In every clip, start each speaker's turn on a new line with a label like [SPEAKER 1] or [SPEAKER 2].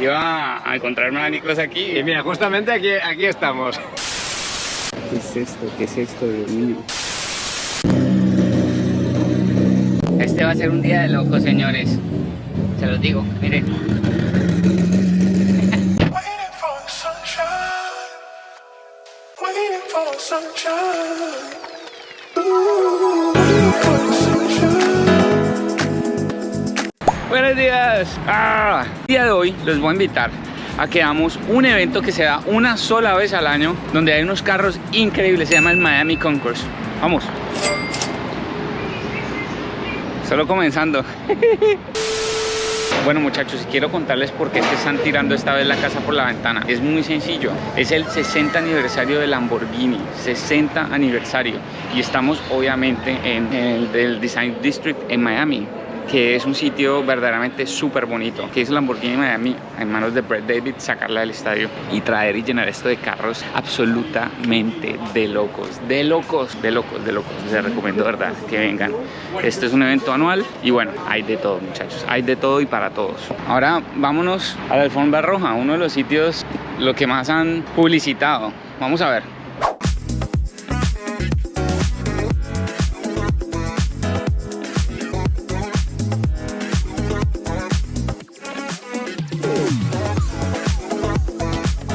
[SPEAKER 1] iba a encontrarme a Nicolás aquí.
[SPEAKER 2] Y mira, justamente aquí, aquí estamos.
[SPEAKER 1] ¿Qué es esto? ¿Qué es esto, Dios mío? Este va a ser un día de locos, señores. Se los digo, miren.
[SPEAKER 3] Waiting for the sunshine.
[SPEAKER 1] Buenos días. Ah, el día de hoy les voy a invitar a que hagamos un evento que se da una sola vez al año, donde hay unos carros increíbles, se llama el Miami Concourse. Vamos. Solo comenzando. Bueno muchachos, quiero contarles por qué están tirando esta vez la casa por la ventana. Es muy sencillo, es el 60 aniversario de Lamborghini, 60 aniversario. Y estamos obviamente en el del Design District en Miami que es un sitio verdaderamente súper bonito, que es Lamborghini Miami en manos de Brett David, sacarla del estadio y traer y llenar esto de carros absolutamente de locos, de locos, de locos, de locos. Les recomiendo, verdad, que vengan. Este es un evento anual y bueno, hay de todo, muchachos, hay de todo y para todos. Ahora vámonos a la alfombra roja, uno de los sitios lo que más han publicitado. Vamos a ver.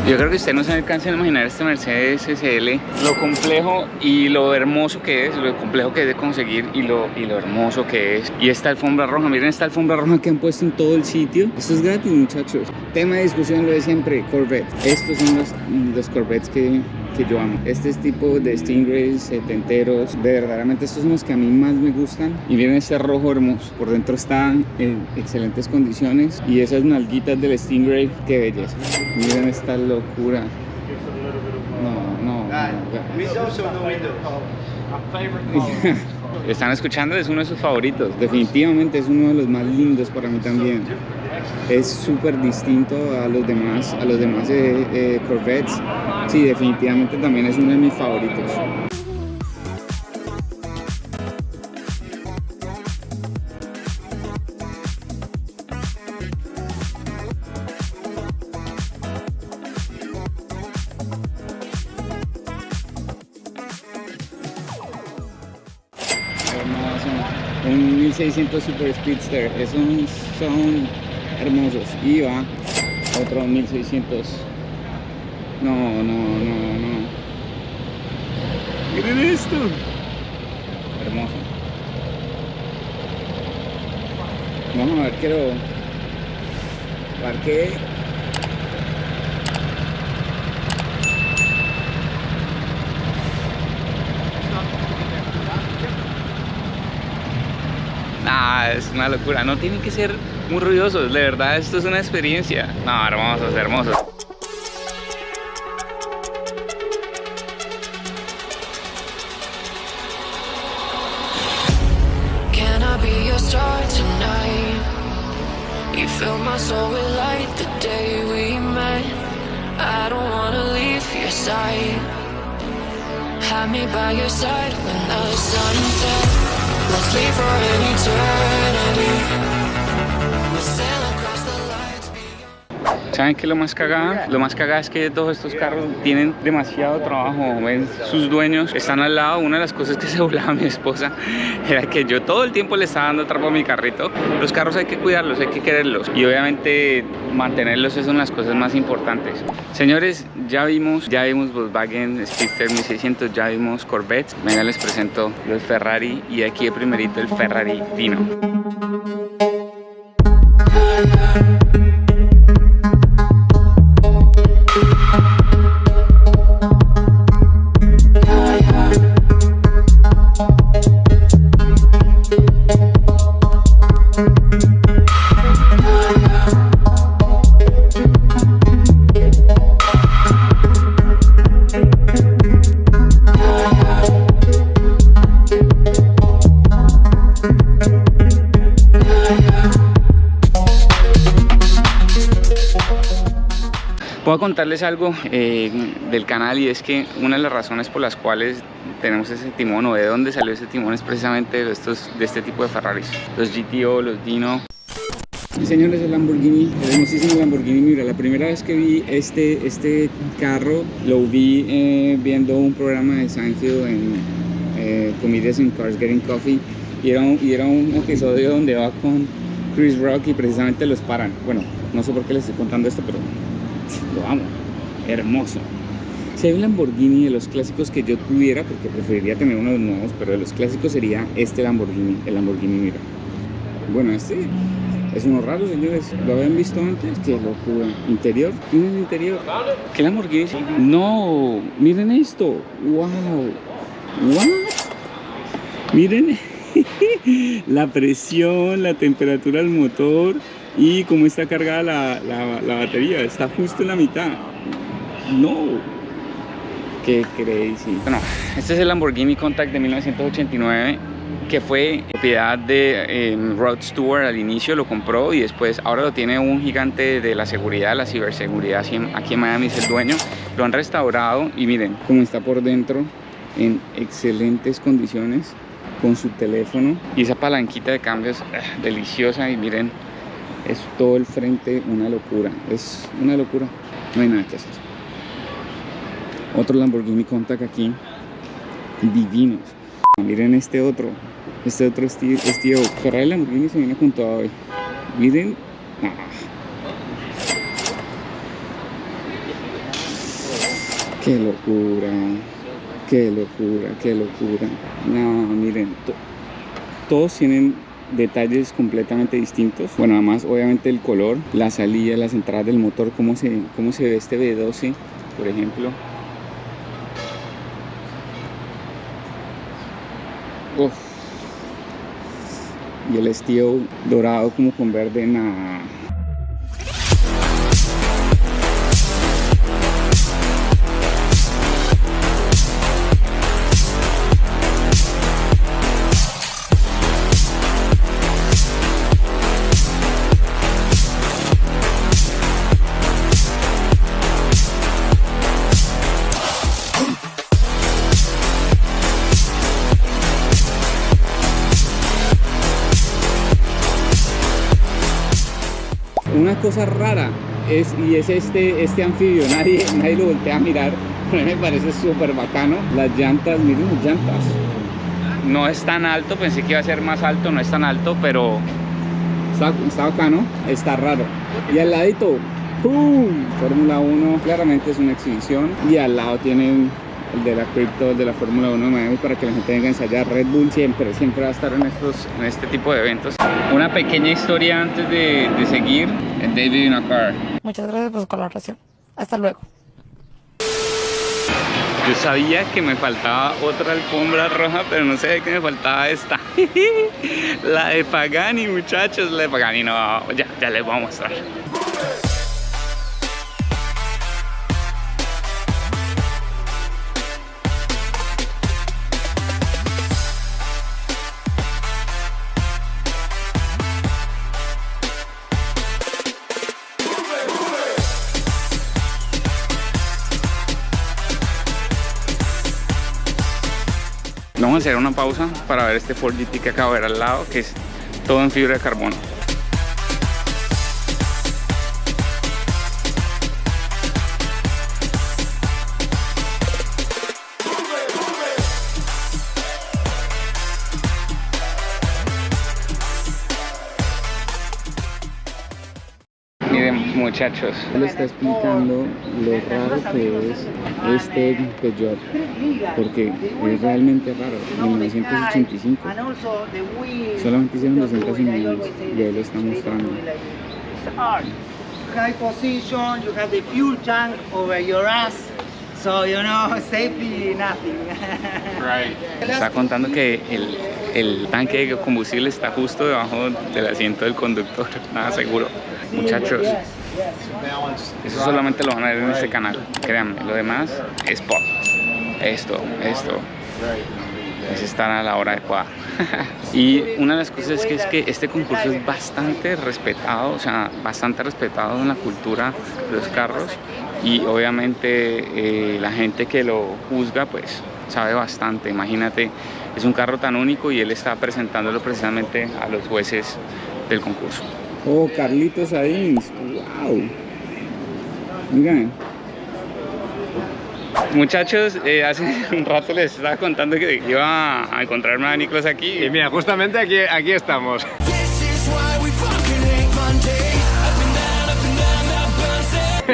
[SPEAKER 1] Yo creo que usted no se alcanza a imaginar este Mercedes SL, lo complejo y lo hermoso que es, lo complejo que es de conseguir y lo, y lo hermoso que es. Y esta alfombra roja, miren esta alfombra roja que han puesto en todo el sitio. Esto es gratis, muchachos. Tema de discusión lo de siempre, Corvette. Estos son los, los Corvettes que, que yo amo. Este es tipo de Stingrays setenteros. De verdaderamente estos son los que a mí más me gustan. Y miren este rojo hermoso. Por dentro está en excelentes condiciones. Y esas nalguitas del Stingray, qué belleza. Miren esta locura. No, no. no. Están escuchando, es uno de sus favoritos. Definitivamente es uno de los más lindos para mí también. Es súper distinto a los demás, a los demás eh, eh, Corvettes. Sí, definitivamente también es uno de mis favoritos. Un 1600 Super Speedster. Esos son hermosos. Y va otro 1600. No, no, no, no. Miren esto. Hermoso. Vamos a ver, quiero. Parque. Ah, es una locura. No tienen que ser muy ruidosos. De verdad, esto es una experiencia. No, hermosos, hermosos.
[SPEAKER 4] Can I be your star tonight? You fill my soul with light the day we met. I don't wanna leave your side. Have me by your side when the sun sets. Let's leave for an eternity.
[SPEAKER 1] ¿Saben qué es lo más cagada? Lo más cagada es que todos estos carros tienen demasiado trabajo. ¿ven? Sus dueños están al lado. Una de las cosas que se burlaba mi esposa era que yo todo el tiempo le estaba dando trapo a mi carrito. Los carros hay que cuidarlos, hay que quererlos. Y obviamente mantenerlos de las cosas más importantes. Señores, ya vimos, ya vimos Volkswagen Speedster 1600, ya vimos Corvette. Venga, les presento los Ferrari y aquí de primerito el Ferrari Dino. Contarles algo eh, del canal y es que una de las razones por las cuales tenemos ese timón o de dónde salió ese timón es precisamente de, estos, de este tipo de Ferraris. Los GTO, los Dino. Señores, el Lamborghini, el hermosísimo Lamborghini Miura. La primera vez que vi este, este carro, lo vi eh, viendo un programa de Seinfeld en eh, Comedians in Cars Getting Coffee. Y era, un, y era un episodio donde va con Chris Rock y precisamente los paran. Bueno, no sé por qué les estoy contando esto, pero lo amo. Hermoso. Si hay un Lamborghini de los clásicos que yo tuviera, porque preferiría tener unos nuevos, pero de los clásicos sería este Lamborghini, el Lamborghini Miura. Bueno, este es uno raro, señores. ¿Lo habían visto antes? Qué locura. Interior. Miren el interior. ¿Qué Lamborghini? No. Miren esto. Wow. What? Miren la presión, la temperatura del motor y cómo está cargada la, la, batería. Está justo en la mitad. No. Qué crazy. Bueno, este es el Lamborghini Contact de 1989 que fue propiedad de eh, Rod Stewart al inicio, lo compró y después ahora lo tiene un gigante de la seguridad, la ciberseguridad aquí en Miami es el dueño. Lo han restaurado y miren cómo está por dentro en excelentes condiciones con su teléfono y esa palanquita de cambios ah, deliciosa y miren es todo el frente una locura, es una locura, no hay nada que hacer. Otro Lamborghini Contact aquí, divinos. Miren este otro, este otro estilo, estilo. Ferrari Lamborghini se viene con todo hoy. Miren, ah. qué locura, qué locura, qué locura. No, miren, to- todos tienen detalles completamente distintos. Bueno, además, obviamente el color, la salida, las entradas del motor, cómo se, cómo se ve este V12, por ejemplo. Uf. Y el estilo dorado como con verde, nada. Una cosa rara es, y es este, este anfibio, nadie, nadie lo voltea a mirar, pero me parece súper bacano. Las llantas, miren las llantas. No es tan alto, pensé que iba a ser más alto, no es tan alto, pero está, está bacano, está raro. Y al ladito, ¡pum! Fórmula 1, claramente es una exhibición. Y al lado tienen el de la Crypto, el de la Fórmula 1 de Miami para que la gente venga a ensayar. Red Bull siempre, siempre va a estar en, estos, en este tipo de eventos. Una pequeña historia antes de, de seguir. En David in a Car.
[SPEAKER 5] Muchas gracias por su colaboración. Hasta luego.
[SPEAKER 1] Yo sabía que me faltaba otra alfombra roja, pero no sabía que me faltaba esta. la de Pagani, muchachos, la de Pagani. No, ya, ya les voy a mostrar. Vamos a hacer una pausa para ver este Ford GT que acabo de ver al lado, que es todo en fibra de carbono. Muchachos, le está explicando lo raro que es este Peugeot, porque es realmente raro, en 1985. Solamente hicieron 200 unidades y ahí lo está mostrando.
[SPEAKER 6] High position, you have the fuel tank over your ass, so you know, safety nothing.
[SPEAKER 1] Está contando que el, el tanque de combustible está justo debajo del asiento del conductor, nada seguro. Muchachos, eso solamente lo van a ver en este canal, créanme, lo demás es pop. Esto, esto, es estar a la hora adecuada. y una de las cosas es que, es que este concurso es bastante respetado, o sea, bastante respetado en la cultura de los carros y obviamente eh, la gente que lo juzga pues sabe bastante, imagínate, es un carro tan único y él está presentándolo precisamente a los jueces del concurso. Oh, Carlitos Sainz. Wow. Miren. Muchachos, eh, hace un rato les estaba contando que iba a encontrarme a Nicolás aquí.
[SPEAKER 2] Y mira, justamente aquí, aquí estamos.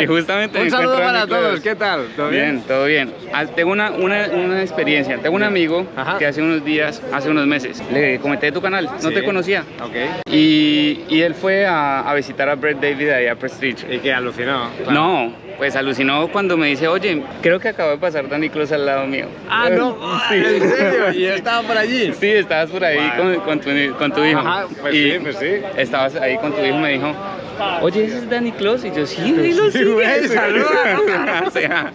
[SPEAKER 1] Y justamente me
[SPEAKER 2] Un saludo para todos, ¿qué tal? ¿Todo bien?
[SPEAKER 1] Bien, todo bien. Ah, Tengo una, una, una experiencia. Tengo un amigo
[SPEAKER 2] Ajá.
[SPEAKER 1] que hace unos días, hace unos meses, le comenté de tu canal, no
[SPEAKER 2] Sí.
[SPEAKER 1] te conocía.
[SPEAKER 2] Ok.
[SPEAKER 1] Y, y él fue a, a visitar a Brett David ahí a Prestige.
[SPEAKER 2] Y que alucinó. claro.
[SPEAKER 1] No, pues alucinó cuando me dice, oye, creo que acabo de pasar Dani Cruz al lado mío.
[SPEAKER 2] Ah, no.
[SPEAKER 1] Sí.
[SPEAKER 2] ¿En serio? ¿Y estaba por allí?
[SPEAKER 1] Sí, estabas por ahí con, con tu, con tu hijo.
[SPEAKER 2] Ajá, pues
[SPEAKER 1] Y
[SPEAKER 2] sí, pues sí.
[SPEAKER 1] Estabas ahí con tu hijo me dijo, oye, ¿ese es Danny Claus? Y yo, sí, sí, lo
[SPEAKER 2] Sí, güey,
[SPEAKER 1] sigue".
[SPEAKER 2] saluda.
[SPEAKER 1] O sea,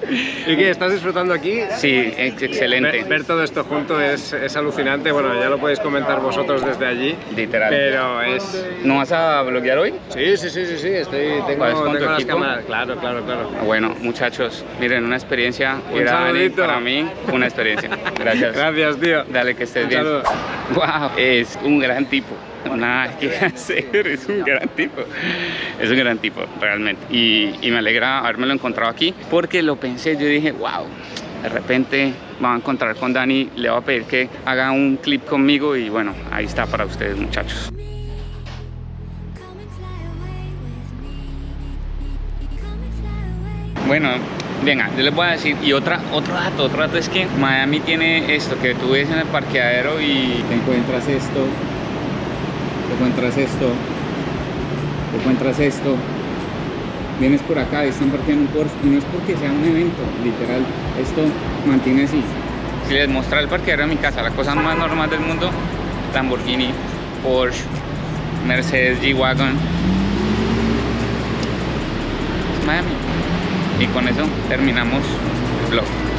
[SPEAKER 2] ¿Y qué? ¿Estás disfrutando aquí?
[SPEAKER 1] sí, ex- excelente.
[SPEAKER 2] Ver, ver todo esto junto es, es alucinante. Bueno, ya lo podéis comentar vosotros desde allí.
[SPEAKER 1] Literal.
[SPEAKER 2] Pero es.
[SPEAKER 1] ¿No vas a bloguear hoy?
[SPEAKER 2] Sí, sí, sí, sí, sí. Estoy, tengo,
[SPEAKER 1] ¿Vas con
[SPEAKER 2] tengo las cámaras. Claro, claro, claro.
[SPEAKER 1] Bueno, muchachos, miren, una experiencia
[SPEAKER 2] Un
[SPEAKER 1] ir a Dani,
[SPEAKER 2] saludito.
[SPEAKER 1] para mí, una experiencia. Gracias.
[SPEAKER 2] Gracias, tío.
[SPEAKER 1] Dale, que estés
[SPEAKER 2] Un
[SPEAKER 1] bien.
[SPEAKER 2] saludo.
[SPEAKER 1] Wow, es un gran tipo. Nada que hacer, es un gran tipo. Es un gran tipo, realmente. Y, me alegra habérmelo encontrado aquí porque lo pensé, yo dije, wow, de repente voy a encontrar con Dani, le voy a pedir que haga un clip conmigo y bueno, ahí está para ustedes, muchachos. Bueno, venga, yo les voy a decir, y otra, otro dato, otro dato es que Miami tiene esto, que tú ves en el parqueadero y te encuentras esto, encuentras esto, encuentras esto, vienes por acá están parqueando un Porsche, y no es porque sea un evento, literal, esto mantiene así. Si les mostrara el parqueadero de mi casa, la cosa más normal del mundo, Lamborghini, Porsche, Mercedes G-Wagon, Miami. Y con eso terminamos el vlog.